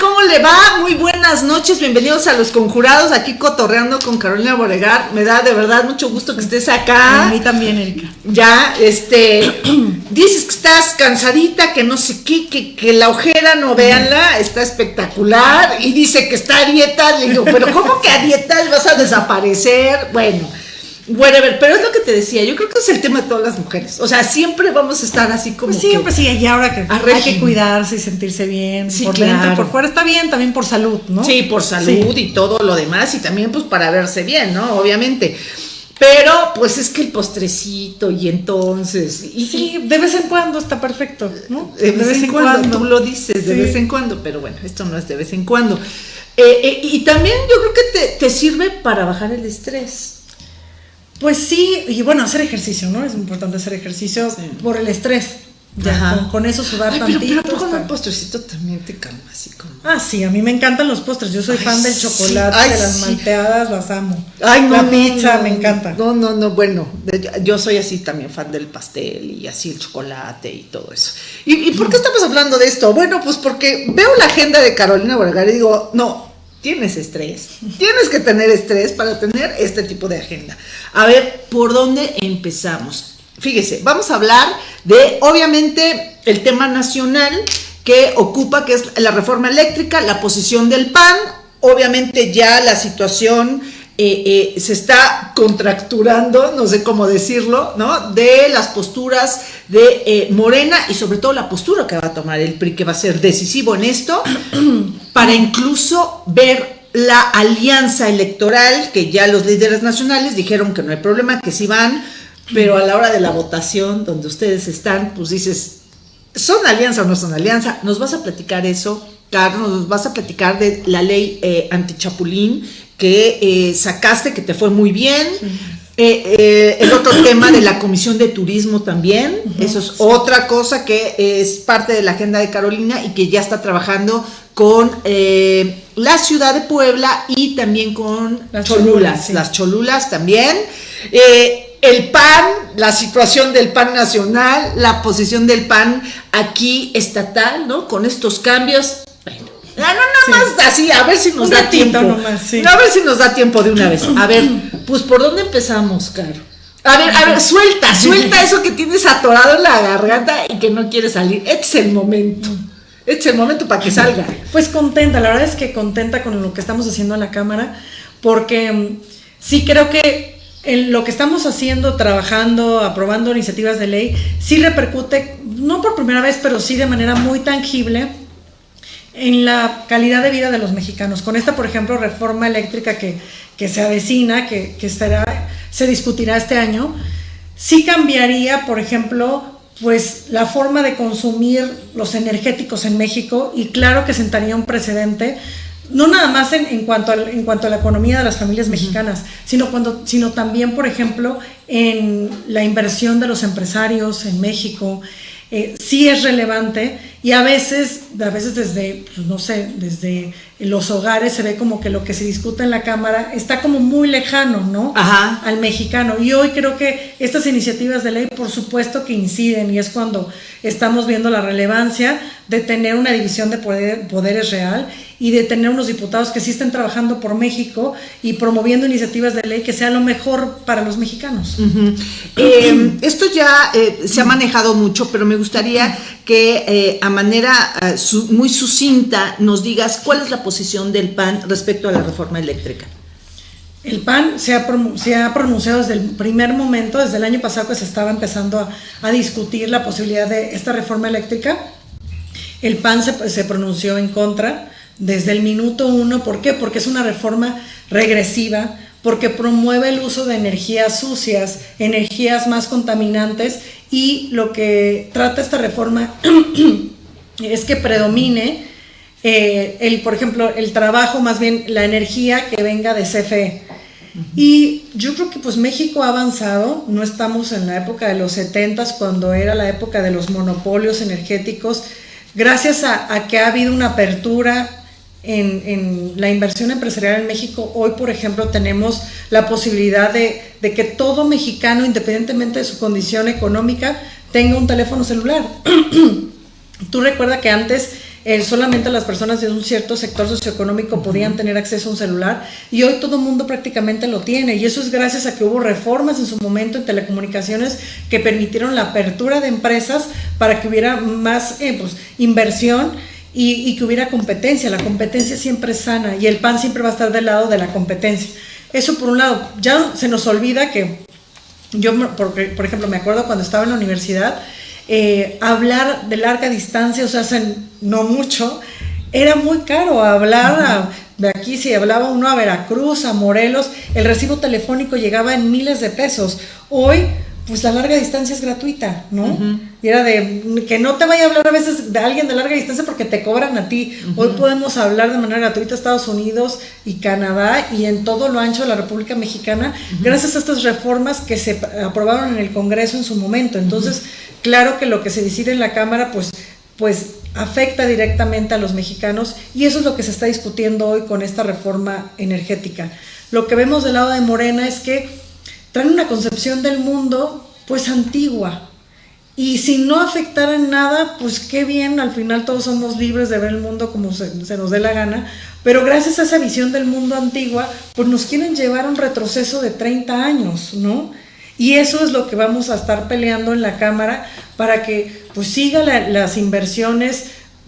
¿Cómo le va? Muy buenas noches, bienvenidos a Los Conjurados, aquí cotorreando con Carolina Boregar. Me da de verdad mucho gusto que estés acá. A mí también, Erika. Ya, este, dices que estás cansadita, que no sé qué, que, que la ojera, no véanla, está espectacular. Y dice que está a dieta, le digo, pero ¿cómo que a dieta vas a desaparecer? Bueno, Whatever, pero es lo que te decía, yo creo que es el tema de todas las mujeres. O sea, siempre vamos a estar así como. Pues siempre, sí, y ahora que hay que cuidarse y sentirse bien. Sí, por claro. dentro, por fuera está bien, también por salud, ¿no? Sí, por salud y todo lo demás, y también pues para verse bien, ¿no? Obviamente. Pero, pues es que el postrecito, y entonces. Y, sí, de vez en cuando está perfecto, ¿no? De vez, en, cuando, tú lo dices, de Sí. vez en cuando, pero bueno, esto no es de vez en cuando. Eh, eh, y también yo creo que te, te sirve para bajar el estrés. Pues sí, y bueno, hacer ejercicio, ¿no? Es importante hacer ejercicio Sí. por el estrés. Ya, con, con eso sudar Ay, pero, tantito. pero ¿a poco no está- el postrecito también te calma así como. Ah, sí, a mí me encantan los postres. Yo soy Ay, fan del sí. chocolate, Ay, de las sí. malteadas, las amo. Ay, no, La pizza no, me encanta. No, no, no, bueno, yo soy así también fan del pastel y así el chocolate y todo eso. ¿Y, y por qué estamos hablando de esto? Bueno, pues porque veo la agenda de Carolina Vergara y digo, no, tienes estrés, tienes que tener estrés para tener este tipo de agenda. A ver, ¿por dónde empezamos? Fíjese, vamos a hablar de, obviamente, el tema nacional que ocupa, que es la reforma eléctrica, la posición del PAN, obviamente ya la situación eh, eh, se está contracturando, no sé cómo decirlo, ¿no? De las posturas de eh, Morena y sobre todo la postura que va a tomar el PRI, que va a ser decisivo en esto, para incluso ver la alianza electoral, que ya los líderes nacionales dijeron que no hay problema, que sí van, pero a la hora de la votación, donde ustedes están, pues dices, ¿Son alianza o no son alianza? Nos vas a platicar eso, Carlos, nos vas a platicar de la ley eh, antichapulín que eh, sacaste, que te fue muy bien. Eh, eh, el otro tema de la Comisión de Turismo también, eso es otra cosa que es parte de la agenda de Carolina y que ya está trabajando con eh, la ciudad de Puebla y también con Las Cholulas, Cholulas, sí. las Cholulas también. El PAN, la situación del PAN nacional, la posición del PAN aquí estatal, ¿no? Con estos cambios. Bueno, no, no, Sí. más así, a ver si nos Un da tiempo. nomás, sí. A ver si nos da tiempo de una vez. A ver, pues ¿por dónde empezamos, Caro? A ver, a ver, suelta, suelta eso que tienes atorado en la garganta y que no quiere salir. Este es el momento. Este es el momento para que salga. Pues contenta, la verdad es que contenta con lo que estamos haciendo en la Cámara, porque mm, sí creo que en lo que estamos haciendo, trabajando, aprobando iniciativas de ley, sí repercute, no por primera vez, pero sí de manera muy tangible en la calidad de vida de los mexicanos. Con esta, por ejemplo, reforma eléctrica que, que se avecina, que, que será, se discutirá este año, sí cambiaría, por ejemplo, pues la forma de consumir los energéticos en México y claro que sentaría un precedente, no nada más en, en cuanto, al- en cuanto a la economía de las familias mexicanas, sino, cuando, sino también, por ejemplo, en la inversión de los empresarios en México. Eh, sí es relevante y a veces, a veces desde, pues, no sé, desde los hogares se ve como que lo que se discute en la Cámara está como muy lejano, ¿no? Ajá. al mexicano. Y hoy creo que estas iniciativas de ley, por supuesto que inciden, y es cuando estamos viendo la relevancia de tener una división de poder- poderes real y de tener unos diputados que sí estén trabajando por México y promoviendo iniciativas de ley que sea lo mejor para los mexicanos. Eh, esto ya eh, se ha manejado mucho, pero me gustaría que eh, a manera eh, su- muy sucinta nos digas cuál es la posición del PAN respecto a la reforma eléctrica. El PAN se ha, se ha pronunciado desde el primer momento, desde el año pasado que se estaba empezando a, a discutir la posibilidad de esta reforma eléctrica. El PAN se, se pronunció en contra desde el minuto uno. ¿Por qué? Porque es una reforma regresiva, porque promueve el uso de energías sucias, energías más contaminantes y lo que trata esta reforma es que predomine eh, el, por ejemplo, el trabajo, más bien la energía que venga de CFE. Y yo creo que pues México ha avanzado, no estamos en la época de los 70 cuando era la época de los monopolios energéticos, gracias a, a que ha habido una apertura en, en, la inversión empresarial en México, hoy por ejemplo tenemos la posibilidad de, de que todo mexicano, independientemente de su condición económica, tenga un teléfono celular. Tú recuerda que antes solamente las personas de un cierto sector socioeconómico podían tener acceso a un celular y hoy todo el mundo prácticamente lo tiene y eso es gracias a que hubo reformas en su momento en telecomunicaciones que permitieron la apertura de empresas para que hubiera más eh, pues, inversión y, que hubiera competencia. La competencia siempre es sana y el PAN siempre va a estar del lado de la competencia. Eso por un lado, ya se nos olvida que yo, por, ejemplo, me acuerdo cuando estaba en la universidad, eh, hablar de larga distancia, o sea, hace no mucho, era muy caro hablar de aquí, si hablaba uno a Veracruz, a Morelos, el recibo telefónico llegaba en miles de pesos. Hoy pues la larga distancia es gratuita, ¿no? Y era de que no te vaya a hablar a veces de alguien de larga distancia porque te cobran a ti. Hoy podemos hablar de manera gratuita a Estados Unidos y Canadá y en todo lo ancho de la República Mexicana gracias a estas reformas que se aprobaron en el Congreso en su momento. Entonces, claro que lo que se decide en la Cámara, pues, pues afecta directamente a los mexicanos y eso es lo que se está discutiendo hoy con esta reforma energética. Lo que vemos del lado de Morena es que traen una concepción del mundo pues antigua. Y si no afectara en nada, pues qué bien, al final todos somos libres de ver el mundo como se, nos dé la gana, pero gracias a esa visión del mundo antigua, pues nos quieren llevar a un retroceso de 30 años, ¿no? Y eso es lo que vamos a estar peleando en la Cámara para que pues siga las inversiones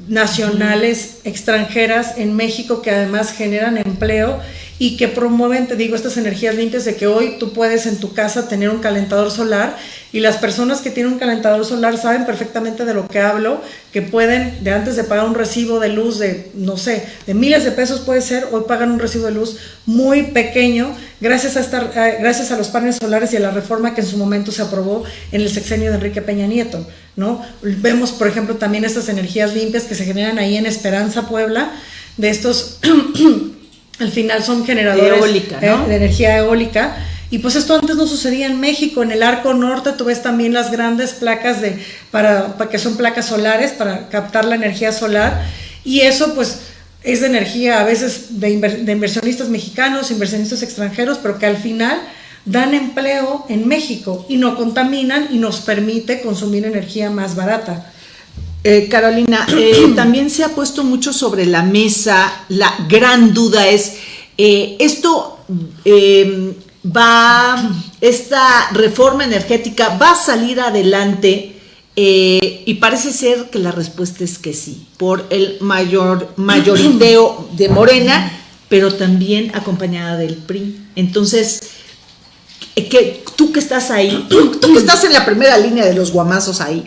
nacionales, extranjeras en México que además generan empleo y que promueven, te digo, estas energías limpias de que hoy tú puedes en tu casa tener un calentador solar y las personas que tienen un calentador solar saben perfectamente de lo que hablo, que pueden, de antes de pagar un recibo de luz de, no sé, de miles de pesos puede ser, hoy pagan un recibo de luz muy pequeño gracias a, estar, gracias a los paneles solares y a la reforma que en su momento se aprobó en el sexenio de Enrique Peña Nieto, ¿no? Vemos, por ejemplo, también estas energías limpias que se generan ahí en Esperanza, Puebla, de estos al final son generadores eh, de energía eólica. Y pues esto antes no sucedía en México. En el arco norte tú ves también las grandes placas de, para, que son placas solares para captar la energía solar. Y eso pues es de energía a veces de, de inversionistas mexicanos, inversionistas extranjeros, pero que al final dan empleo en México y no contaminan y nos permite consumir energía más barata. Eh, Carolina, eh, también se ha puesto mucho sobre la mesa, la gran duda es, eh, esto va, esta reforma energética va a salir adelante y parece ser que la respuesta es que sí, por el mayor mayoriteo de Morena, pero también acompañada del PRI. Entonces, que, tú que estás ahí, tú que estás en la primera línea de los guamazos ahí,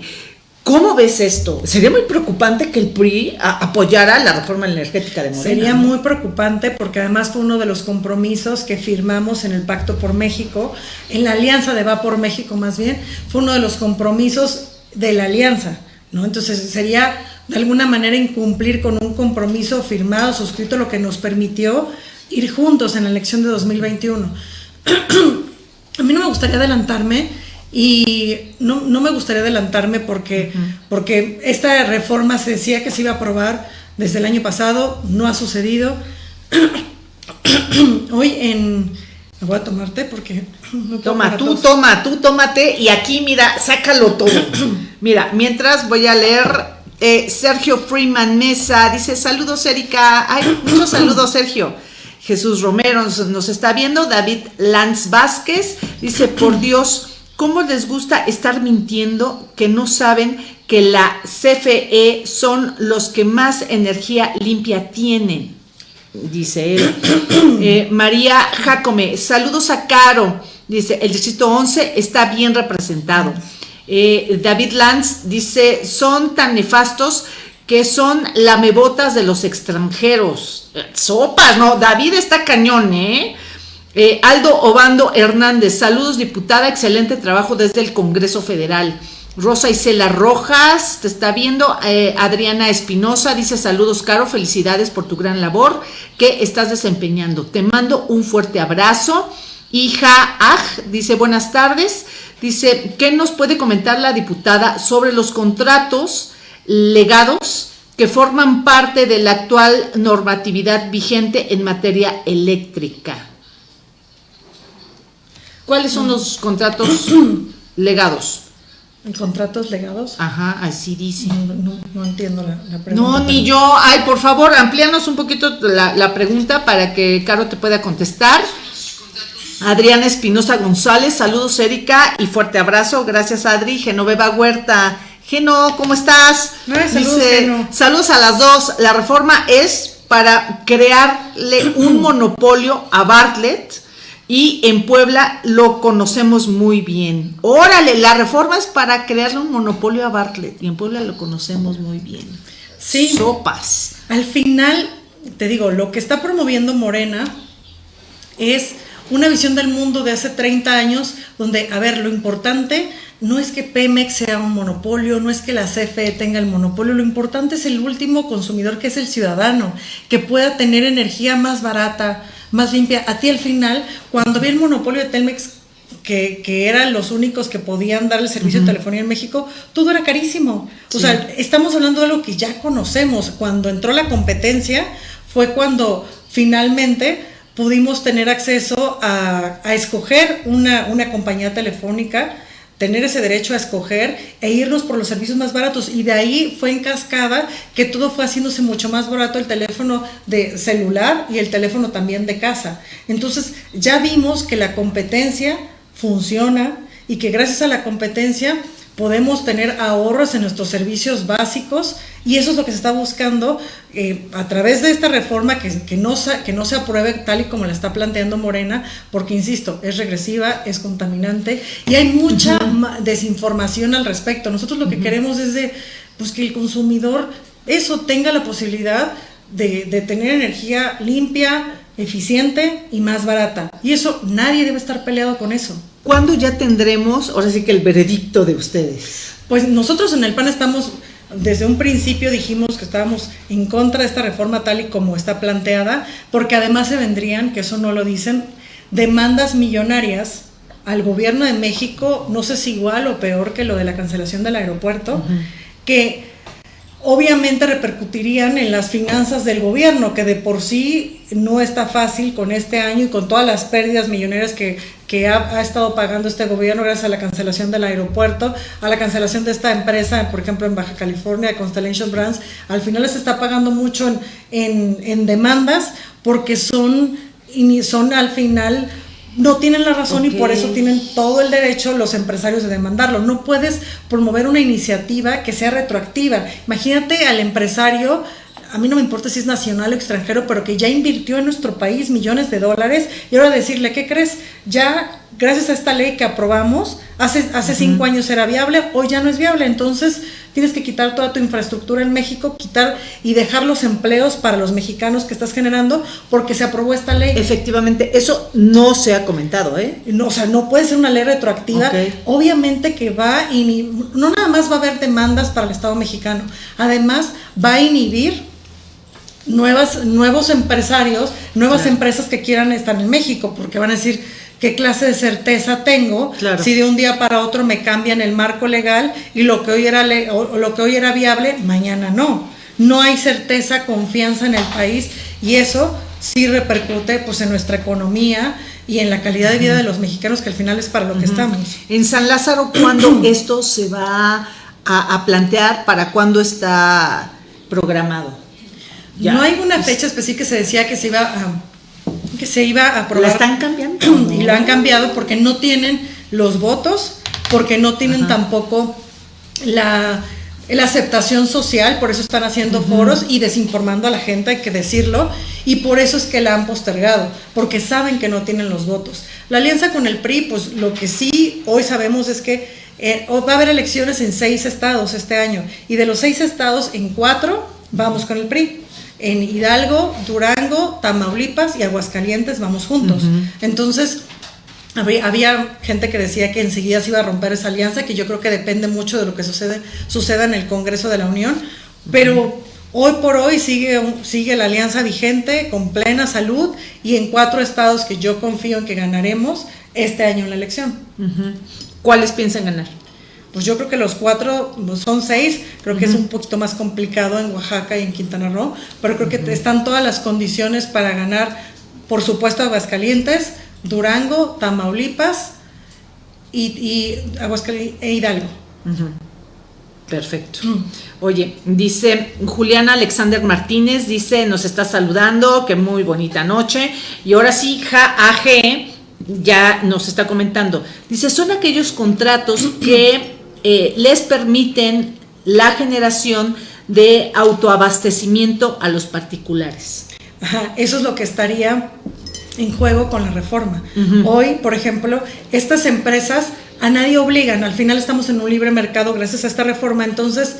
¿Cómo ves esto? Sería muy preocupante que el PRI apoyara la reforma energética de Morena. Sería muy preocupante porque además fue uno de los compromisos que firmamos en el Pacto por México, en la Alianza de Va por México más bien, fue uno de los compromisos de la alianza, ¿no? Entonces sería de alguna manera incumplir con un compromiso firmado, suscrito, lo que nos permitió ir juntos en la elección de 2021. A mí no me gustaría adelantarme, y no, me gustaría adelantarme porque, porque esta reforma se decía que se iba a aprobar desde el año pasado, no ha sucedido. Hoy en... Me voy a tomarte porque... toma, tú toma, tú tómate y aquí mira, sácalo todo. mira, mientras voy a leer eh, Sergio Freeman Mesa, dice saludos Erika, ay, muchos saludos Sergio. Jesús Romero nos, nos está viendo, David Lanz Vázquez, dice por Dios, ¿Cómo les gusta estar mintiendo que no saben que la CFE son los que más energía limpia tienen? Dice él. Eh, María Jacome, saludos a Caro. Dice, el distrito 11 está bien representado. Eh, David Lanz dice, son tan nefastos que son lamebotas de los extranjeros. Sopas, ¿no? David está cañón, ¿eh? Eh, Aldo Obando Hernández, saludos diputada, excelente trabajo desde el Congreso Federal. Rosa Isela Rojas, te está viendo. Eh, Adriana Espinosa dice saludos, Caro, felicidades por tu gran labor que estás desempeñando. Te mando un fuerte abrazo. Hija Aj dice buenas tardes. Dice, ¿qué nos puede comentar la diputada sobre los contratos legados que forman parte de la actual normatividad vigente en materia eléctrica? ¿Cuáles son los contratos legados? ¿En contratos legados? Ajá, así dice. No, entiendo la, pregunta. No, ni yo. Ay, por favor, amplíanos un poquito la, la pregunta para que Caro te pueda contestar. Adriana Espinosa González, saludos Erika y fuerte abrazo. Gracias Adri. Genoveva Huerta. Geno, ¿cómo estás? saludos, Dice, saludos a las dos. La reforma es para crearle un monopolio a Bartlett y en Puebla lo conocemos muy bien. Órale, la reforma es para crearle un monopolio a Bartlett y en Puebla lo conocemos muy bien. Sí. Sopas. Al final, te digo, lo que está promoviendo Morena es una visión del mundo de hace 30 años donde, a ver, lo importante no es que Pemex sea un monopolio, no es que la CFE tenga el monopolio, lo importante es el último consumidor que es el ciudadano, que pueda tener energía más barata, más limpia. A ti al final, cuando vi el monopolio de Telmex, que, eran los únicos que podían dar el servicio de telefonía en México, todo era carísimo. O sea, estamos hablando de algo que ya conocemos. Cuando entró la competencia fue cuando finalmente pudimos tener acceso a, escoger una, una compañía telefónica tener ese derecho a escoger e irnos por los servicios más baratos. Y de ahí fue en cascada que todo fue haciéndose mucho más barato el teléfono de celular y el teléfono también de casa. Entonces ya vimos que la competencia funciona y que gracias a la competencia podemos tener ahorros en nuestros servicios básicos y eso es lo que se está buscando eh, a través de esta reforma que, que, no que no se apruebe tal y como la está planteando Morena, porque insisto, es regresiva, es contaminante y hay mucha desinformación al respecto. Nosotros lo que queremos es de, pues, que el consumidor eso tenga la posibilidad de, de tener energía limpia, eficiente y más barata. Y eso nadie debe estar peleado con eso. ¿Cuándo ya tendremos, ahora sí que el veredicto de ustedes? Pues nosotros en el PAN estamos, desde un principio dijimos que estábamos en contra de esta reforma tal y como está planteada, porque además se vendrían, que eso no lo dicen, demandas millonarias al gobierno de México, no sé si igual o peor que lo de la cancelación del aeropuerto, que obviamente repercutirían en las finanzas del gobierno, que de por sí no está fácil con este año y con todas las pérdidas millonarias que, ha, estado pagando este gobierno gracias a la cancelación del aeropuerto, a la cancelación de esta empresa, por ejemplo, en Baja California, Constellation Brands, al final se está pagando mucho en, en demandas porque son, son al final no tienen la razón y por eso tienen todo el derecho los empresarios de demandarlo. No puedes promover una iniciativa que sea retroactiva. Imagínate al empresario a mí no me importa si es nacional o extranjero, pero que ya invirtió en nuestro país millones de dólares y ahora decirle, ¿qué crees? Ya, gracias a esta ley que aprobamos, hace, hace cinco años era viable, hoy ya no es viable, entonces tienes que quitar toda tu infraestructura en México, quitar y dejar los empleos para los mexicanos que estás generando porque se aprobó esta ley. Efectivamente, eso no se ha comentado, ¿eh? No, o sea, no puede ser una ley retroactiva. Obviamente que va y no nada más va a haber demandas para el Estado mexicano, además va a inhibir nuevas, nuevos empresarios, nuevas empresas que quieran estar en México, porque van a decir, ¿qué clase de certeza tengo si de un día para otro me cambian el marco legal y lo que hoy era, lo que hoy era viable, mañana no? No hay certeza, confianza en el país y eso sí repercute pues, en nuestra economía y en la calidad de vida de los mexicanos, que al final es para lo que estamos. En San Lázaro, ¿cuándo esto se va a, a plantear? ¿Para cuándo está programado? No hay una fecha específica que se decía que se iba a, que se iba a aprobar. ¿La están cambiando? Y lo han cambiado porque no tienen los votos, porque no tienen tampoco la, aceptación social, por eso están haciendo foros y desinformando a la gente, hay que decirlo, y por eso es que la han postergado, porque saben que no tienen los votos. La alianza con el PRI, pues lo que sí hoy sabemos es que eh, va a haber elecciones en seis estados este año, y de los seis estados, en cuatro vamos con el PRI en Hidalgo, Durango, Tamaulipas y Aguascalientes vamos juntos. Entonces, había, gente que decía que enseguida se iba a romper esa alianza, que yo creo que depende mucho de lo que sucede, suceda en el Congreso de la Unión, pero hoy por hoy sigue, sigue la alianza vigente con plena salud y en cuatro estados que yo confío en que ganaremos este año en la elección. ¿Cuáles piensan ganar? Pues yo creo que los cuatro pues, son seis, creo que es un poquito más complicado en Oaxaca y en Quintana Roo, pero creo que están todas las condiciones para ganar, por supuesto, Aguascalientes, Durango, Tamaulipas y, y Aguascalientes e Hidalgo. Perfecto. Oye, dice Juliana Alexander Martínez, dice, nos está saludando, que muy bonita noche. Y ahora sí, AG ya nos está comentando. Dice, son aquellos contratos que eh, les permiten la generación de autoabastecimiento a los particulares. Ajá, eso es lo que estaría en juego con la reforma. Hoy, por ejemplo, estas empresas a nadie obligan, al final estamos en un libre mercado gracias a esta reforma, entonces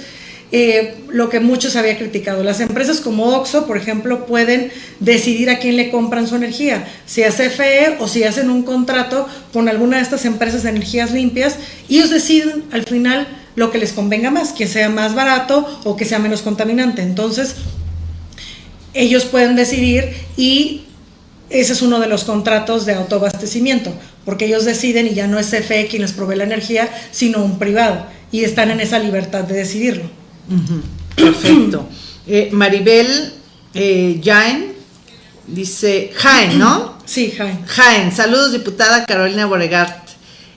eh, lo que muchos había criticado, las empresas como Oxo, por ejemplo, pueden decidir a quién le compran su energía, si a CFE o si hacen un contrato con alguna de estas empresas de energías limpias, y ellos deciden al final lo que les convenga más, que sea más barato o que sea menos contaminante. Entonces, ellos pueden decidir y ese es uno de los contratos de autoabastecimiento, porque ellos deciden y ya no es CFE quien les provee la energía, sino un privado, y están en esa libertad de decidirlo. Perfecto. Eh, Maribel eh, Jaén dice, Jaén, ¿no? Sí, Jaén. Jaén, saludos diputada Carolina Boregart.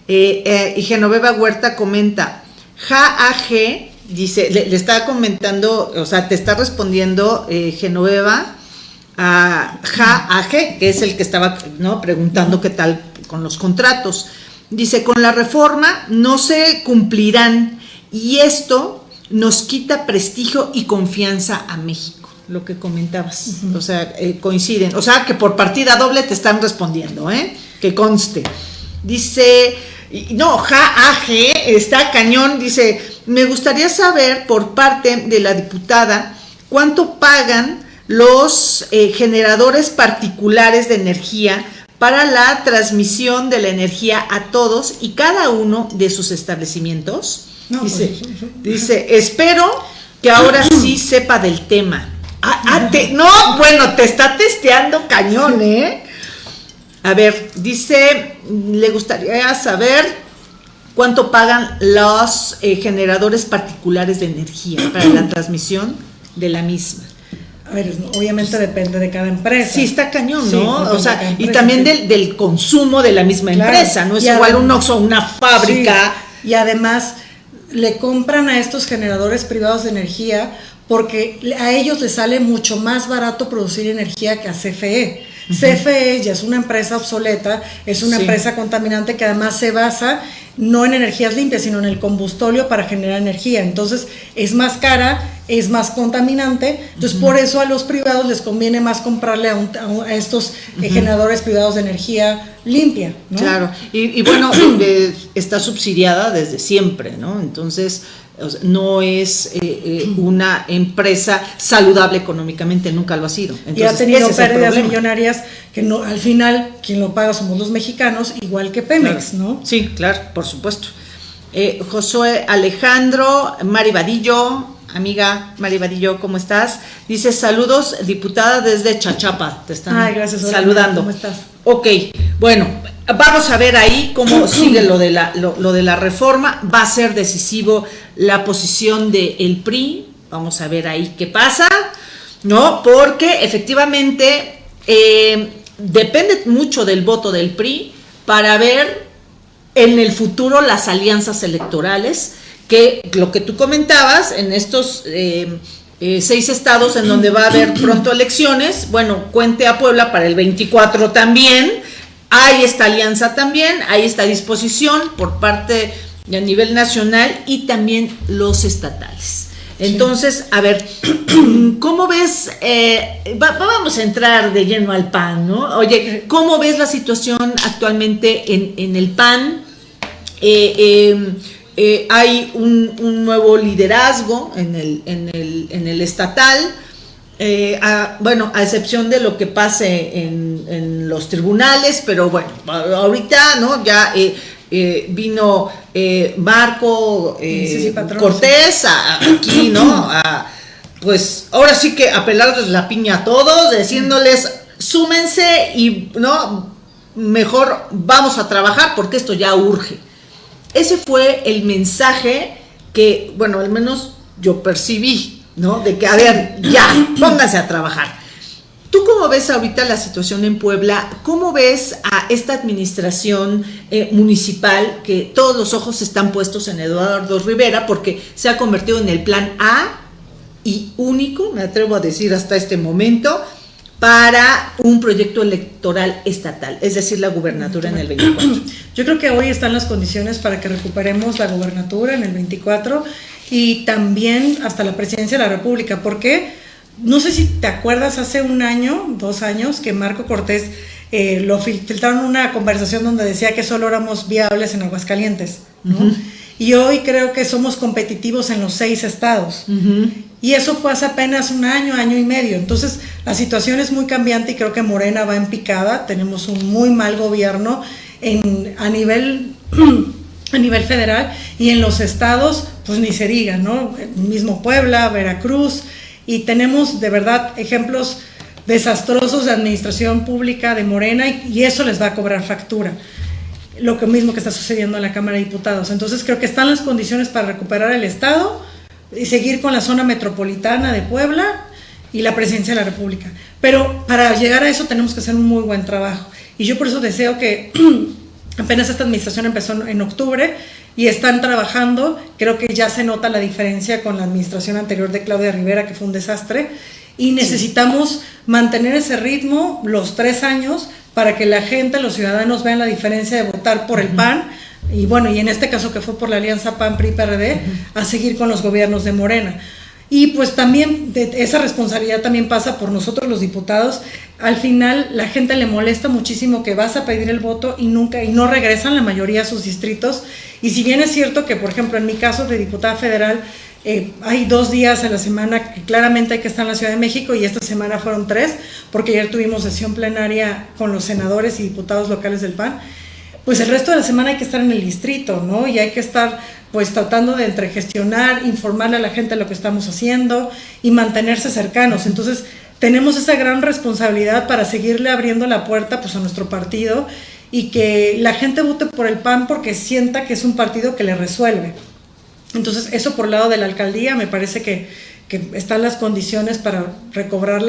Eh, y Genoveva Huerta comenta, JAG, dice, le, le, está comentando, o sea, te está respondiendo Genoveva a JAG, que es el que estaba ¿no? preguntando qué tal con los contratos. Dice, con la reforma no se cumplirán y esto nos quita prestigio y confianza a México, lo que comentabas. O sea, eh, coinciden. O sea, que por partida doble te están respondiendo, ¿eh? Que conste. Dice, no, JAG está cañón, dice, me gustaría saber por parte de la diputada cuánto pagan los eh, generadores particulares de energía para la transmisión de la energía a todos y cada uno de sus establecimientos. Dice, pues, dice, espero que ahora sí sepa del tema. Ah, ah, no, bueno, te está testeando cañón, ¿eh? A ver, dice, le gustaría saber cuánto pagan los eh, generadores particulares de energía para la transmisión de la misma. A ver, obviamente depende de cada empresa. Sí, está cañón, ¿no? o sea, y también del, consumo de la misma empresa, no es igual un Oxxo, una fábrica. y además le compran a estos generadores privados de energía porque a ellos les sale mucho más barato producir energía que a CFE. CFE ya es una empresa obsoleta, es una empresa contaminante que además se basa no en energías limpias, sino en el combustóleo para generar energía. Entonces es más cara, es más contaminante. Entonces por eso a los privados les conviene más comprarle a, estos eh, generadores privados de energía limpia. Claro, y, y bueno, eh, está subsidiada desde siempre, ¿no? Entonces no es eh, eh, una empresa saludable económicamente, nunca lo ha sido. y ha tenido pérdidas millonarias que no, al final quien lo paga somos los mexicanos, igual que Pemex, ¿no? Sí, claro, por supuesto. Eh, Josué Alejandro, Mari Vadillo, amiga Mari Vadillo, ¿cómo estás? Dice saludos, diputada desde Chachapa, te están Ay, gracias, saludando. ¿Cómo estás? Ok, bueno, vamos a ver ahí cómo sigue lo de la, lo de la reforma, va a ser decisivo la posición del el PRI, vamos a ver ahí qué pasa, ¿no? Porque efectivamente eh, depende mucho del voto del PRI para ver en el futuro las alianzas electorales, que lo que tú comentabas en estos... Eh, eh, seis estados en donde va a haber pronto elecciones, bueno, cuente a Puebla para el 24 también, hay esta alianza también, hay esta disposición por parte a nivel nacional y también los estatales. Entonces, a ver, ¿cómo ves? Eh, vamos a entrar de lleno al PAN, ¿no? Oye, ¿cómo ves la situación actualmente en, el PAN? Eh, em, eh, hay un, nuevo liderazgo en el, en el, en el estatal. bueno, a excepción de lo que pase en, en, los tribunales, pero bueno, ahorita, ¿no? Ya eh, vino eh, Marco eh, Cortés aquí, ¿no? pues ahora sí que apelarles la piña a todos, diciéndoles, súmense y, ¿no? Mejor vamos a trabajar porque esto ya urge. Ese fue el mensaje que, bueno, al menos yo percibí, ¿no? De que, a ver, ya, pónganse a trabajar. ¿Tú cómo ves ahorita la situación en Puebla? ¿Cómo ves a esta administración eh, municipal que todos los ojos están puestos en Eduardo Rivera porque se ha convertido en el plan A y único, me atrevo a decir hasta este momento, para un proyecto electoral estatal, es decir, la gubernatura en el 24. Yo creo que hoy están las condiciones para que recuperemos la gubernatura en el 24 y también hasta la presidencia de la República. ¿Por qué? no sé si te acuerdas, hace un año, dos años, que Marco Cortés eh, lo filtraron una conversación donde decía que solo éramos viables en Aguascalientes, ¿no? Y hoy creo que somos competitivos en los seis estados. Y eso fue hace apenas un año, año y medio. Entonces, la situación es muy cambiante y creo que Morena va en picada. Tenemos un muy mal gobierno en, a, nivel, a nivel federal y en los estados, pues ni se diga, ¿no? El mismo Puebla, Veracruz, y tenemos de verdad ejemplos desastrosos de administración pública de Morena y, eso les va a cobrar factura. Lo que mismo que está sucediendo en la Cámara de Diputados. Entonces creo que están las condiciones para recuperar el Estado y seguir con la zona metropolitana de Puebla y la presidencia de la República. Pero para llegar a eso tenemos que hacer un muy buen trabajo. Y yo por eso deseo que apenas esta administración empezó en octubre, y están trabajando. Creo que ya se nota la diferencia con la administración anterior de Claudia Rivera, que fue un desastre. Y necesitamos mantener ese ritmo los tres años para que la gente, los ciudadanos vean la diferencia de votar por el PAN y bueno, y en este caso que fue por la alianza PAN-PRI-PRD, a seguir con los gobiernos de Morena. Y pues también esa responsabilidad también pasa por nosotros los diputados. Al final la gente le molesta muchísimo que vas a pedir el voto y nunca y no regresan la mayoría a sus distritos. Y si bien es cierto que, por ejemplo, en mi caso de diputada federal, eh, hay dos días a la semana que claramente hay que estar en la Ciudad de México y esta semana fueron tres, porque ayer tuvimos sesión plenaria con los senadores y diputados locales del PAN pues el resto de la semana hay que estar en el distrito, ¿no? Y hay que estar pues tratando de entregestionar, informarle a la gente lo que estamos haciendo y mantenerse cercanos. Entonces, tenemos esa gran responsabilidad para seguirle abriendo la puerta pues a nuestro partido y que la gente vote por el PAN porque sienta que es un partido que le resuelve. Entonces, eso por el lado de la alcaldía me parece que, que están las condiciones para recobrar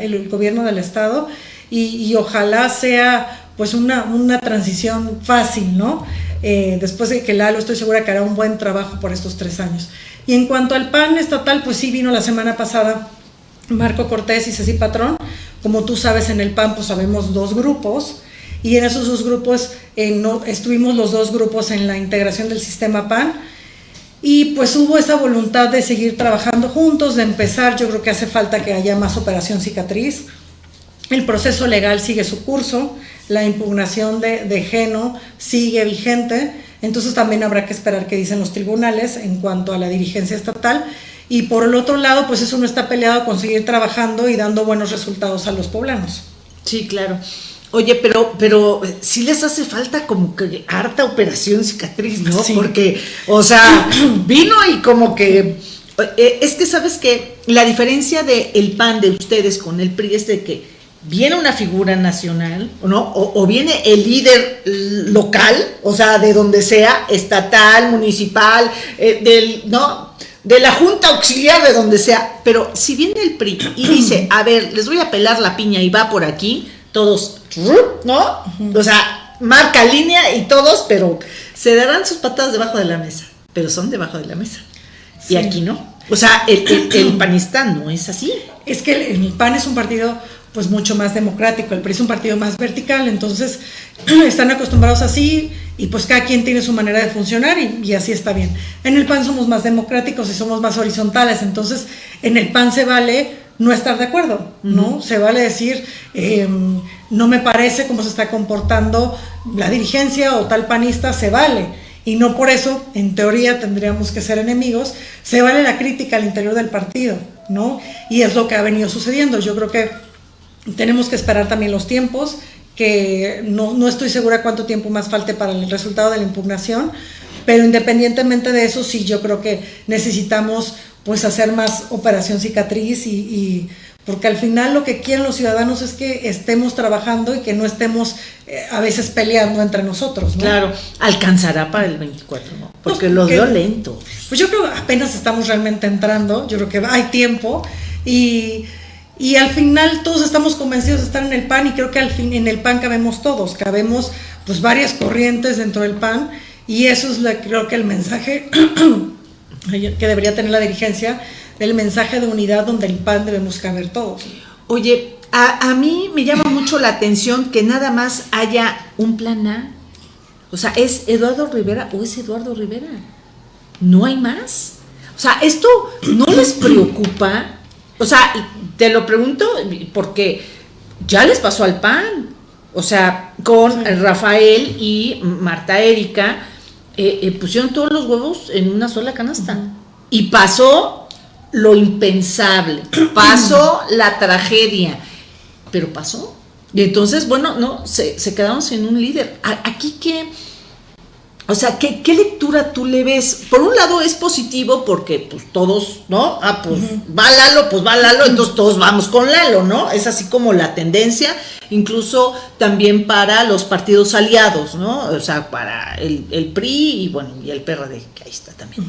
el gobierno del Estado y, y ojalá sea pues una, una transición fácil, ¿no? Eh, después de que Lalo estoy segura que hará un buen trabajo por estos tres años. Y en cuanto al PAN estatal, pues sí vino la semana pasada Marco Cortés y Ceci Patrón. Como tú sabes, en el PAN pues sabemos dos grupos y en esos dos grupos eh, no, estuvimos los dos grupos en la integración del sistema PAN y pues hubo esa voluntad de seguir trabajando juntos, de empezar, yo creo que hace falta que haya más operación cicatriz. El proceso legal sigue su curso, la impugnación de, de Geno sigue vigente, entonces también habrá que esperar qué dicen los tribunales en cuanto a la dirigencia estatal. Y por el otro lado, pues eso no está peleado con seguir trabajando y dando buenos resultados a los poblanos. Sí, claro. Oye, pero, pero sí les hace falta como que harta operación cicatriz, ¿no? Porque, o sea, vino y como que. Eh, es que sabes que la diferencia del el pan de ustedes con el PRI es de que viene una figura nacional, ¿no? O, viene el líder local, o sea, de donde sea, estatal, municipal, eh, del, ¿no? De la Junta Auxiliar, de donde sea. Pero si viene el PRI y dice, a ver, les voy a pelar la piña y va por aquí, todos, ¿no? O sea, marca línea y todos, pero se darán sus patadas debajo de la mesa, pero son debajo de la mesa. Y aquí no. O sea, el, el, panistán no es así. Es que el PAN es un partido pues mucho más democrático, el PRI es un partido más vertical, entonces están acostumbrados así y pues cada quien tiene su manera de funcionar y, así está bien. En el PAN somos más democráticos y somos más horizontales, entonces en el PAN se vale no estar de acuerdo, ¿no? Se vale decir, no me parece cómo se está comportando la dirigencia o tal panista, se vale. Y no por eso, en teoría, tendríamos que ser enemigos. Se vale la crítica al interior del partido, ¿no? Y es lo que ha venido sucediendo. Yo creo que tenemos que esperar también los tiempos, que no, no estoy segura cuánto tiempo más falte para el resultado de la impugnación, pero independientemente de eso, sí, yo creo que necesitamos pues hacer más operación cicatriz y, porque al final lo que quieren los ciudadanos es que estemos trabajando y que no estemos eh, a veces peleando entre nosotros. Claro, alcanzará para el 24, ¿no? Porque lo dio lento. Pues yo creo que apenas estamos realmente entrando, yo creo que hay tiempo y Y al final todos estamos convencidos de estar en el PAN y creo que al fin en el PAN cabemos todos, cabemos pues varias corrientes dentro del PAN y eso es la, creo que el mensaje que debería tener la dirigencia, del mensaje de unidad donde el PAN debemos caber todos. Oye, a, a mí me llama mucho la atención que nada más haya un plan A. O sea, ¿es Eduardo Rivera o es Eduardo Rivera? ¿No hay más? O sea, ¿esto no les preocupa? O sea, te lo pregunto porque ya les pasó al PAN. O sea, con Rafael y Marta Erika eh, eh, pusieron todos los huevos en una sola canasta. Y pasó lo impensable, pasó la tragedia, pero pasó. Y entonces, bueno, no, se, se quedaron sin un líder. Aquí que o sea, ¿qué, lectura tú le ves? Por un lado es positivo porque pues todos, ¿no? Ah, pues va Lalo, pues va Lalo, entonces todos vamos con Lalo, ¿no? Es así como la tendencia, incluso también para los partidos aliados, ¿no? O sea, para el, PRI y bueno, y el PRD, que ahí está también.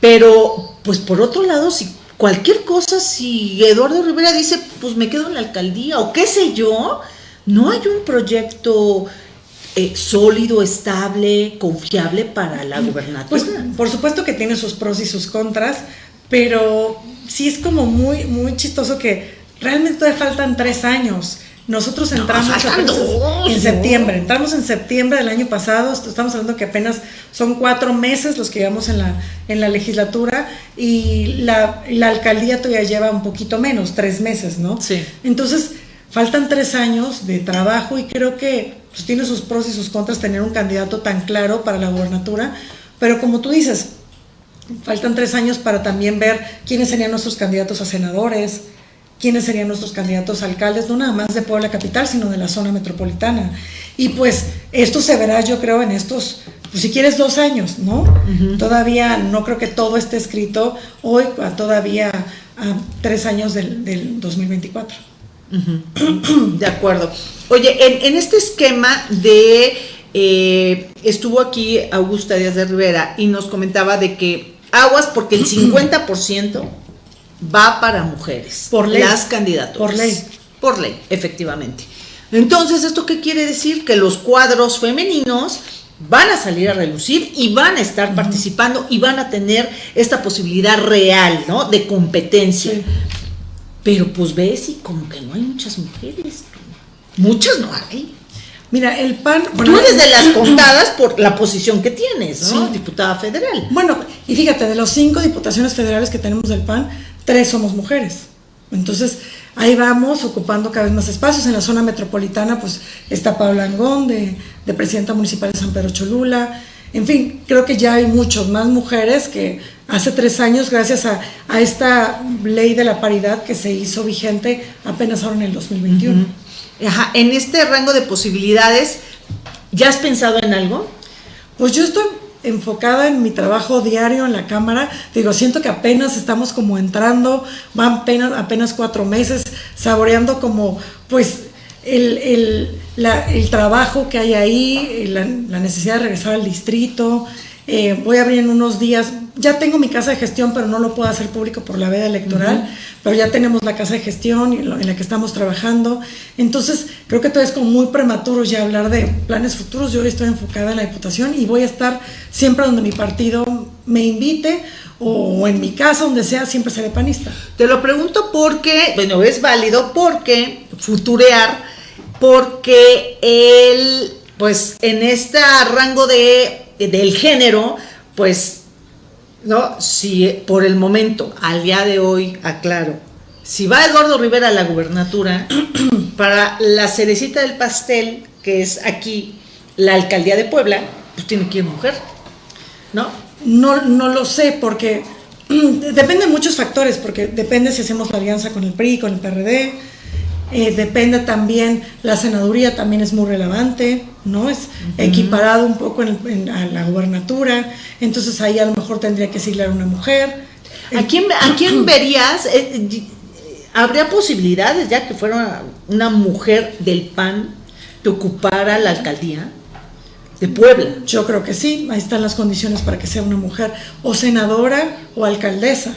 Pero, pues por otro lado, si cualquier cosa, si Eduardo Rivera dice, pues me quedo en la alcaldía o qué sé yo, no hay un proyecto eh, sólido, estable, confiable para la gubernatura. Pues por supuesto que tiene sus pros y sus contras, pero sí es como muy, muy chistoso que realmente todavía faltan tres años. Nosotros entramos en septiembre, entramos en septiembre del año pasado, estamos hablando que apenas son cuatro meses los que llevamos en la, en la legislatura y la, la alcaldía todavía lleva un poquito menos, tres meses, ¿no? Sí. Entonces, faltan tres años de trabajo y creo que pues, tiene sus pros y sus contras tener un candidato tan claro para la gobernatura, pero como tú dices, faltan tres años para también ver quiénes serían nuestros candidatos a senadores, quiénes serían nuestros candidatos a alcaldes, no nada más de Puebla Capital, sino de la zona metropolitana. Y pues esto se verá, yo creo, en estos, pues si quieres, dos años, ¿no? Todavía no creo que todo esté escrito hoy, todavía a tres años del, del 2024. De acuerdo. Oye, en, este esquema de... Eh, estuvo aquí Augusta Díaz de Rivera y nos comentaba de que aguas porque el 50% va para mujeres. Por ley. Las candidaturas. Por ley. Por ley, efectivamente. Entonces, ¿esto qué quiere decir? Que los cuadros femeninos van a salir a relucir y van a estar participando y van a tener esta posibilidad real, ¿no? De competencia. Pero pues ves y como que no hay muchas mujeres. Muchas no hay. Mira, el PAN... Bueno, Tú eres de las contadas por la posición que tienes, ¿no? Diputada federal. Bueno, y fíjate, de los cinco diputaciones federales que tenemos del PAN, tres somos mujeres. Entonces, ahí vamos ocupando cada vez más espacios. En la zona metropolitana, pues está Paula Angón, de, de presidenta municipal de San Pedro Cholula. En fin, creo que ya hay muchas más mujeres que hace tres años, gracias a, esta ley de la paridad que se hizo vigente apenas ahora en el 2021. Ajá, en este rango de posibilidades, ¿ya has pensado en algo? Pues yo estoy enfocada en mi trabajo diario en la cámara. Digo, siento que apenas estamos como entrando, van apenas, cuatro meses, saboreando como pues el, el, el trabajo que hay ahí, la, necesidad de regresar al distrito. Eh, voy a abrir en unos días, ya tengo mi casa de gestión, pero no lo puedo hacer público por la veda electoral, pero ya tenemos la casa de gestión en la que estamos trabajando. Entonces, creo que todo es como muy prematuro ya hablar de planes futuros. Yo estoy enfocada en la Diputación y voy a estar siempre donde mi partido me invite o en mi casa, donde sea, siempre seré panista. Te lo pregunto porque, bueno, es válido porque futurear, porque él, pues en este rango de, del género, pues ¿no? Si por el momento, al día de hoy, aclaro, si va Eduardo Rivera a la gubernatura, para la cerecita del pastel, que es aquí la alcaldía de Puebla, pues tiene que ir mujer, ¿no? No, no lo sé, porque depende de muchos factores, porque depende si hacemos la alianza con el PRI, con el PRD, eh, depende también, la senaduría también es muy relevante, ¿no? Es equiparado un poco en, a la gubernatura, entonces ahí a lo mejor tendría que siglar una mujer. ¿A quién, a quién verías? Eh, eh, ¿Habría posibilidades ya que fuera una mujer del PAN que ocupara la alcaldía de Puebla? Yo creo que sí, ahí están las condiciones para que sea una mujer, o senadora o alcaldesa.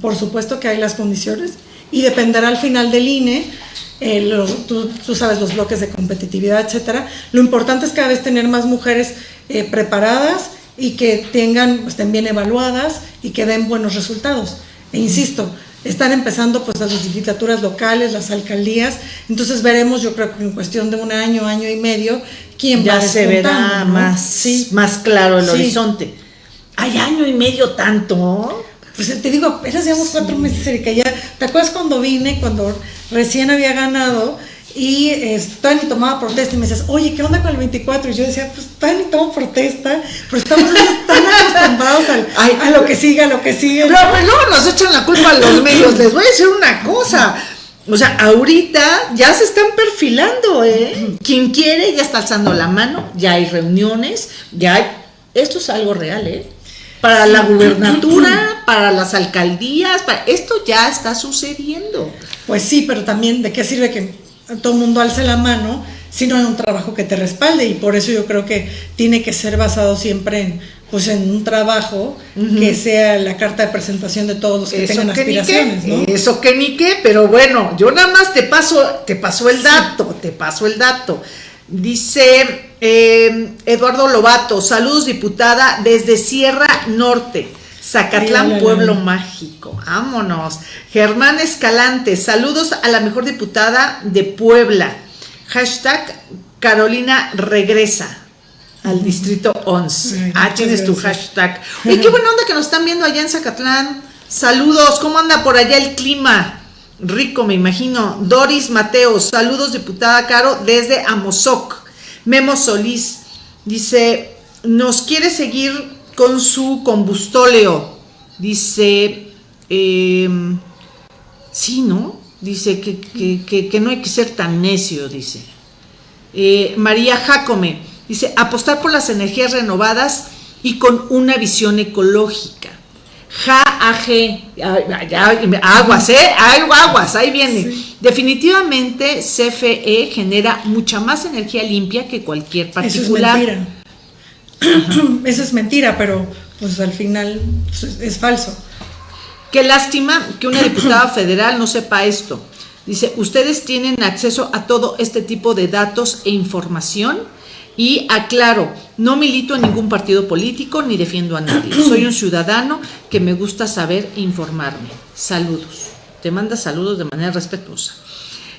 Por supuesto que hay las condiciones y dependerá al final del INE. Eh, tú, sabes los bloques de competitividad, etcétera. Lo importante es cada vez tener más mujeres eh, preparadas y que tengan, estén bien evaluadas y que den buenos resultados. E insisto, están empezando pues las legislaturas locales, las alcaldías, entonces veremos yo creo que en cuestión de un año, año y medio, quién ya va se verá más, sí. más claro el horizonte. ¿Hay año y medio tanto? Pues te digo, apenas llevamos cuatro meses, Erika, ya, ¿te acuerdas cuando vine, cuando recién había ganado? Y eh, Tani tomaba protesta y me decías, oye, ¿qué onda con el 24? Y yo decía, pues Tani toma protesta, pero estamos tan acostumbrados a lo que siga, a lo que sigue. Pero, pero luego nos echan la culpa a los medios. Les voy a decir una cosa. O sea, ahorita ya se están perfilando, ¿eh? Quien quiere ya está alzando la mano, ya hay reuniones, ya hay... Esto es algo real, ¿eh? Para la gubernatura, para las alcaldías, para... esto ya está sucediendo. Pues sí, pero también, ¿de qué sirve que todo el mundo alce la mano si no hay un trabajo que te respalde? Y por eso yo creo que tiene que ser basado siempre en, pues en un trabajo que sea la carta de presentación de todos los que tengan aspiraciones, ¿no? Eso que ni qué, pero bueno, yo nada más te paso, te paso el dato, te paso el dato. Dice eh, Eduardo Lobato, saludos diputada desde Sierra Norte. Zacatlán, Pueblo Mágico. Vámonos. Germán Escalante, saludos a la mejor diputada de Puebla. Hashtag Carolina regresa al distrito 11. ah, tienes tu hashtag. Oye, qué buena onda que nos están viendo allá en Zacatlán. Saludos, ¿cómo anda por allá el clima? Rico, me imagino. Doris Mateo, saludos, diputada Caro, desde Amozoc. Memo Solís dice, nos quiere seguir con su combustóleo. Dice, em, sí, ¿no? Dice que, no hay que ser tan necio, dice. Eh, María Jacome dice, apostar por las energías renovadas y con una visión ecológica. Ja, aguas, ¿eh? Aguas, ahí viene. Definitivamente CFE genera mucha más energía limpia que cualquier particular. Eso es mentira. Eso es mentira, pero pues al final pues, es falso. Qué lástima que una diputada federal no sepa esto. Dice, ustedes tienen acceso a todo este tipo de datos e información y aclaro, no milito en ningún partido político ni defiendo a nadie. Soy un ciudadano que me gusta saber e informarme. Saludos. Te manda saludos de manera respetuosa.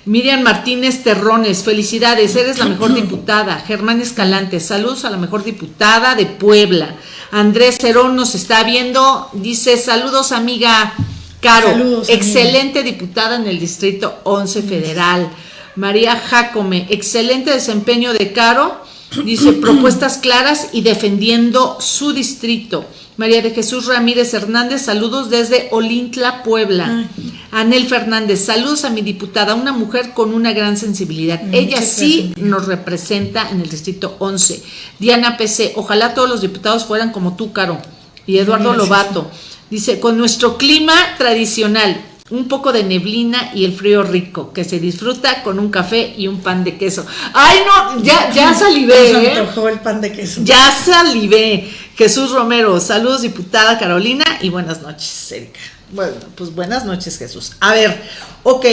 Miriam Martínez Terrones, felicidades, eres la mejor diputada. Germán Escalante, saludos a la mejor diputada de Puebla. Andrés Cerón nos está viendo, dice saludos amiga Caro, excelente diputada en el Distrito 11 Federal. María Jacome, excelente desempeño de Caro Dice, propuestas claras y defendiendo su distrito. María de Jesús Ramírez Hernández, saludos desde Olintla, Puebla. Anel Fernández, saludos a mi diputada, una mujer con una gran sensibilidad. Ella sí nos representa en el distrito 11. Diana PC, ojalá todos los diputados fueran como tú, Caro. Y Eduardo Lobato, dice, con nuestro clima tradicional, un poco de neblina y el frío rico, que se disfruta con un café y un pan de queso. Ay, no, ya, ya salivé. ¿eh? el pan de queso. Ya salivé. Jesús Romero, saludos diputada Carolina y buenas noches, Erika. Bueno, pues buenas noches, Jesús. A ver, ok.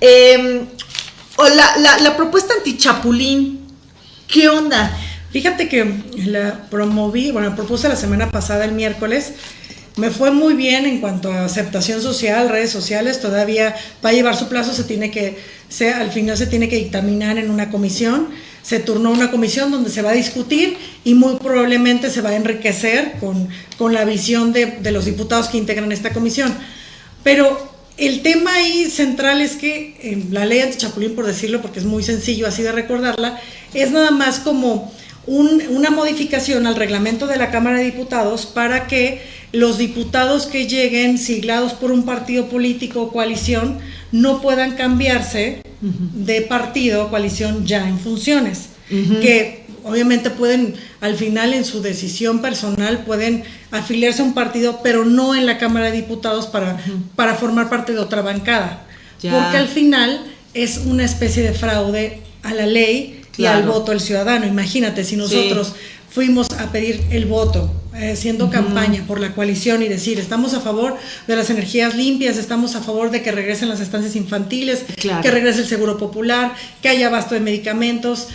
Em, la, la, la propuesta antichapulín, ¿qué onda? Fíjate que la promoví, bueno, la propuse la semana pasada, el miércoles, me fue muy bien en cuanto a aceptación social, redes sociales, todavía va a llevar su plazo, se tiene que, se, al final se tiene que dictaminar en una comisión, se turnó una comisión donde se va a discutir y muy probablemente se va a enriquecer con, con la visión de, de los diputados que integran esta comisión. Pero el tema ahí central es que eh, la ley anti-chapulín, por decirlo, porque es muy sencillo así de recordarla, es nada más como una modificación al reglamento de la Cámara de Diputados para que los diputados que lleguen siglados por un partido político o coalición no puedan cambiarse de partido o coalición ya en funciones, que obviamente pueden al final en su decisión personal pueden afiliarse a un partido, pero no en la Cámara de Diputados para, para formar parte de otra bancada, porque al final es una especie de fraude a la ley y al voto del ciudadano. Imagínate si nosotros fuimos a pedir el voto, haciendo campaña por la coalición y decir, estamos a favor de las energías limpias, estamos a favor de que regresen las estancias infantiles, que regrese el seguro popular, que haya abasto de medicamentos.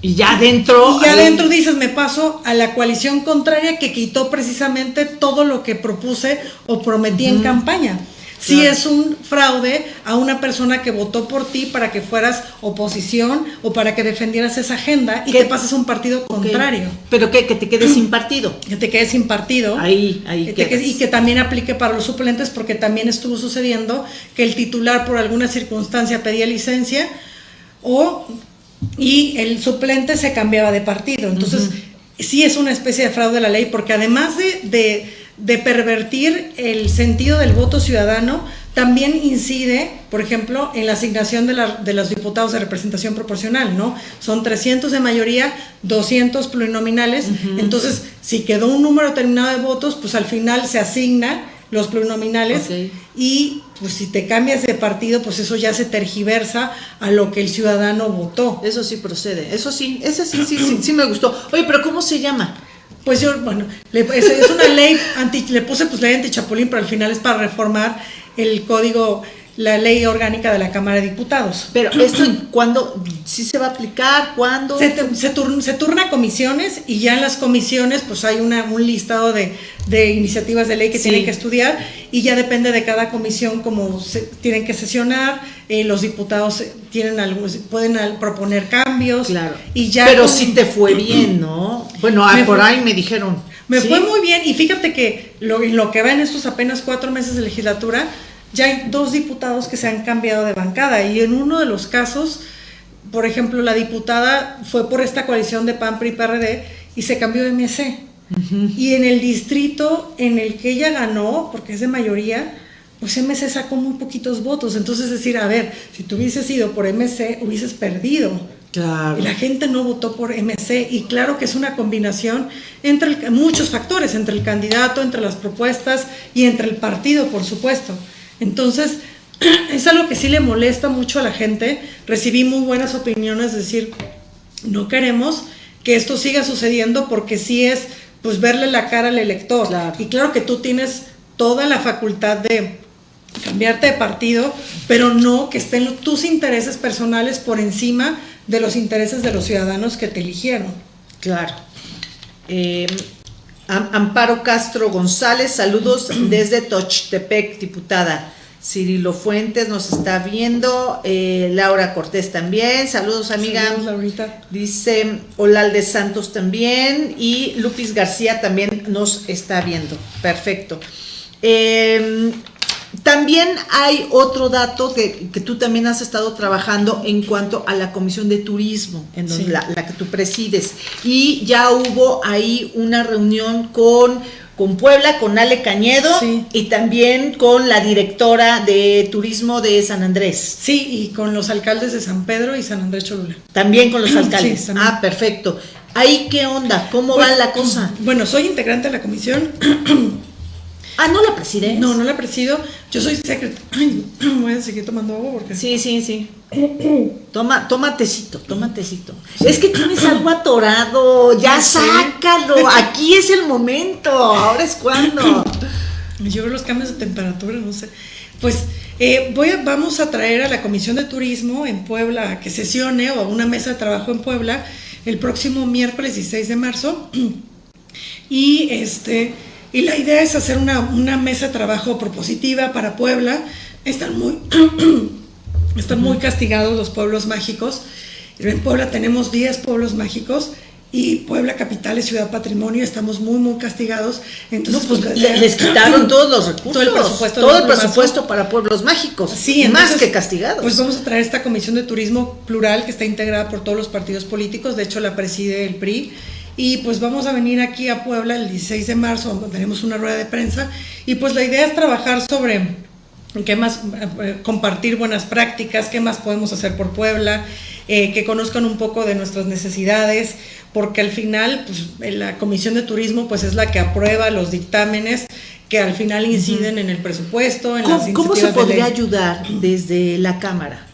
Y ya adentro. Y ya adentro dices, me paso a la coalición contraria que quitó precisamente todo lo que propuse o prometí en campaña si es un fraude a una persona que votó por ti para que fueras oposición o para que defendieras esa agenda y que pases a un partido contrario. Pero que, que te quedes sin partido. Que te quedes sin partido. Ahí, ahí. y que también aplique para los suplentes porque también estuvo sucediendo que el titular por alguna circunstancia pedía licencia o y el suplente se cambiaba de partido. Entonces, sí es una especie de fraude de la ley porque además de de pervertir el sentido del voto ciudadano, también incide, por ejemplo, en la asignación de, de, los diputados de representación proporcional, ¿no? Son 300 de mayoría, 200 plurinominales, entonces si quedó un número determinado de votos, pues al final se asigna los plurinominales y pues si te cambias de partido, pues eso ya se tergiversa a lo que el ciudadano votó. Eso sí procede, eso sí, ese sí, sí, sí, sí me gustó. Oye, pero ¿cómo se llama? Pues yo, bueno, es, es, una ley anti, le puse pues ley anti-chapulín, pero al final es para reformar el código la ley orgánica de la Cámara de Diputados. Pero esto, ¿cuándo? ¿Sí se va a aplicar? ¿Cuándo? Se, se, turna, comisiones y ya en las comisiones pues hay una, un listado de, iniciativas de ley que tienen que estudiar y ya depende de cada comisión cómo se, tienen que sesionar, eh, los diputados tienen algunos, pueden proponer cambios. Claro. Y ya Pero si te fue bien, ¿no? Bueno, por ahí me dijeron. Me fue muy bien y fíjate que lo, lo que va en estos apenas cuatro meses de legislatura, ya hay dos diputados que se han cambiado de bancada y en uno de los casos, por ejemplo, la diputada fue por esta coalición de PAN, PRI, PRD y se cambió de MC. Y en el distrito en el que ella ganó, porque es de mayoría, pues MC sacó muy poquitos votos. Entonces, decir, a ver, si tú hubieses ido por MC, hubieses perdido. Claro. Y la gente no votó por MC y claro que es una combinación entre muchos factores, entre el candidato, entre las propuestas y entre el partido, por supuesto. Entonces, es algo que sí le molesta mucho a la gente. Recibí muy buenas opiniones, es decir, no queremos que esto siga sucediendo porque sí es pues verle la cara al elector. Y claro que tú tienes toda la facultad de cambiarte de partido, pero no que estén tus intereses personales por encima de los intereses de los ciudadanos que te eligieron. Claro. Eh, Amparo Castro González, saludos desde Tochtepec, diputada. Cirilo Fuentes nos está viendo, eh, Laura Cortés también, saludos amiga. Saludos, Laurita. Dice Olalde Santos también y Lupis García también nos está viendo. Perfecto. Eh, también hay otro dato que, tú también has estado trabajando en cuanto a la Comisión de Turismo, en donde la, que tú presides. Y ya hubo ahí una reunión con, con Puebla, con Ale Cañedo y también con la directora de turismo de San Andrés. Sí, y con los alcaldes de San Pedro y San Andrés Cholula. También con los alcaldes. ah, perfecto. ¿Ahí qué onda? ¿Cómo va pues, la cosa? Bueno, soy integrante de la comisión. Ah, ¿no la presides? No, no la presido. Yo soy secretaria. Voy a seguir tomando agua porque... Sí, sí, sí. toma, toma tecito, toma tecito. Es que tienes algo atorado. Ya sácalo. Aquí es el momento. Ahora es cuando. Yo veo los cambios de temperatura, no sé. Pues eh, voy vamos a traer a la Comisión de Turismo en Puebla que sesione o a una mesa de trabajo en Puebla el próximo miércoles 16 de marzo. Y este y la idea es hacer una, mesa de trabajo propositiva para Puebla. Están muy, están muy castigados los pueblos mágicos. En Puebla tenemos 10 pueblos mágicos y Puebla Capital es Ciudad Patrimonio, estamos muy, muy castigados. Entonces, pues, pues les quitaron todos los recursos, todo el presupuesto, todo el presupuesto para pueblos mágicos, sí, más que castigados. Pues vamos a traer esta comisión de turismo plural que está integrada por todos los partidos políticos, de hecho la preside el PRI y pues vamos a venir aquí a Puebla el 16 de marzo, tenemos una rueda de prensa. Y pues la idea es trabajar sobre qué más, eh, compartir buenas prácticas, qué más podemos hacer por Puebla, eh, que conozcan un poco de nuestras necesidades, porque al final pues, la Comisión de Turismo pues es la que aprueba los dictámenes que al final inciden en el presupuesto, en ¿Cómo, ¿Cómo se podría ayudar desde la Cámara?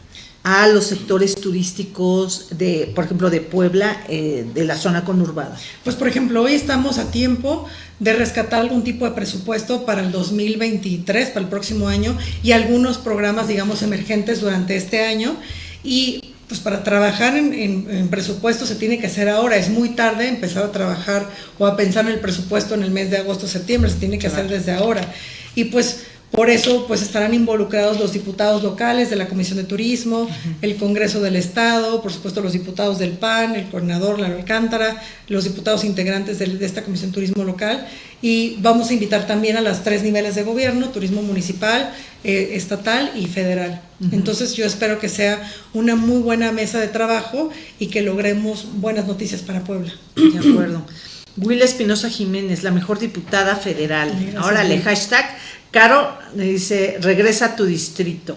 A los sectores turísticos de, por ejemplo, de Puebla, eh, de la zona conurbada? Pues, por ejemplo, hoy estamos a tiempo de rescatar algún tipo de presupuesto para el 2023, para el próximo año, y algunos programas, digamos, emergentes durante este año. Y pues para trabajar en, presupuesto se tiene que hacer ahora, es muy tarde empezar a trabajar o a pensar en el presupuesto en el mes de agosto, septiembre, se tiene que hacer desde ahora. Y pues por eso pues estarán involucrados los diputados locales de la Comisión de Turismo, el Congreso del Estado, por supuesto los diputados del PAN, el coordinador Lalo Alcántara, los diputados integrantes de, esta Comisión de Turismo local y vamos a invitar también a las tres niveles de gobierno, turismo municipal, eh, estatal y federal. Entonces yo espero que sea una muy buena mesa de trabajo y que logremos buenas noticias para Puebla. De acuerdo. Will Espinosa Jiménez, la mejor diputada federal. Ahora le hashtag Caro dice, regresa a tu distrito.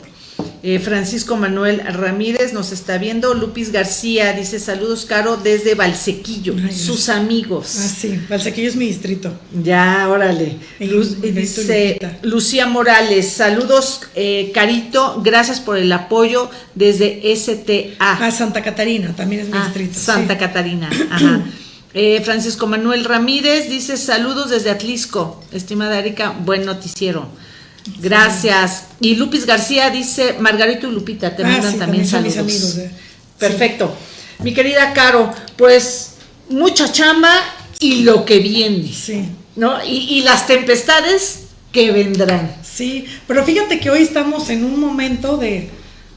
Eh, Francisco Manuel Ramírez nos está viendo. Lupis García dice saludos, Caro, desde Valsequillo, sus amigos. Ah, sí, Valsequillo es mi distrito. Ya, órale. dice Lucía Morales, saludos, eh, Carito, gracias por el apoyo desde STA. Ah, Santa Catarina, también es mi ah, distrito. Santa Catarina, ajá. Eh, Francisco Manuel Ramírez dice saludos desde Atlisco, estimada Erika, buen noticiero. Gracias. Y Lupis García dice, Margarito y Lupita, te ah, mandan también, saludos. amigos, eh. Perfecto. Mi querida Caro, pues mucha chamba y lo que viene. Sí. ¿No? Y, y las tempestades que vendrán. Sí, pero fíjate que hoy estamos en un momento de,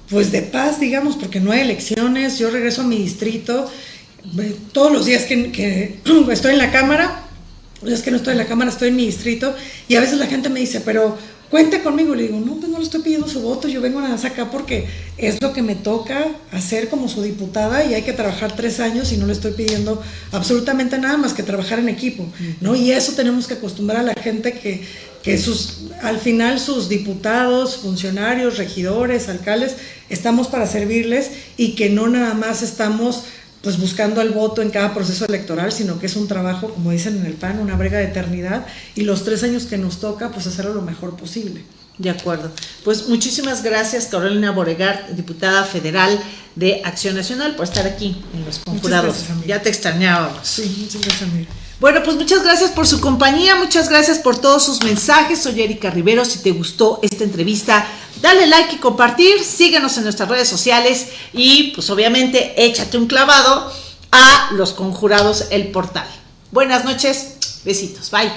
pues de paz, digamos, porque no hay elecciones, yo regreso a mi distrito todos los días que, estoy en la cámara, los días que no estoy en la cámara, estoy en mi distrito, y a veces la gente me dice, pero cuente conmigo. Le digo, no, pues no le estoy pidiendo su voto, yo vengo nada más acá porque es lo que me toca hacer como su diputada y hay que trabajar tres años y no le estoy pidiendo absolutamente nada más que trabajar en equipo, ¿no? Y eso tenemos que acostumbrar a la gente que, que sus, al final sus diputados, funcionarios, regidores, alcaldes, estamos para servirles y que no nada más estamos pues buscando el voto en cada proceso electoral, sino que es un trabajo, como dicen en el PAN, una brega de eternidad y los tres años que nos toca, pues hacerlo lo mejor posible. De acuerdo. Pues muchísimas gracias, Carolina Boregar, diputada federal de Acción Nacional, por estar aquí en los conjurados. ya te extrañábamos. Sí, muchas gracias, amiga. Bueno, pues muchas gracias por su compañía, muchas gracias por todos sus mensajes. Soy Erika Rivero. Si te gustó esta entrevista, dale like y compartir. Síguenos en nuestras redes sociales y, pues obviamente, échate un clavado a Los Conjurados, el portal. Buenas noches, besitos, bye.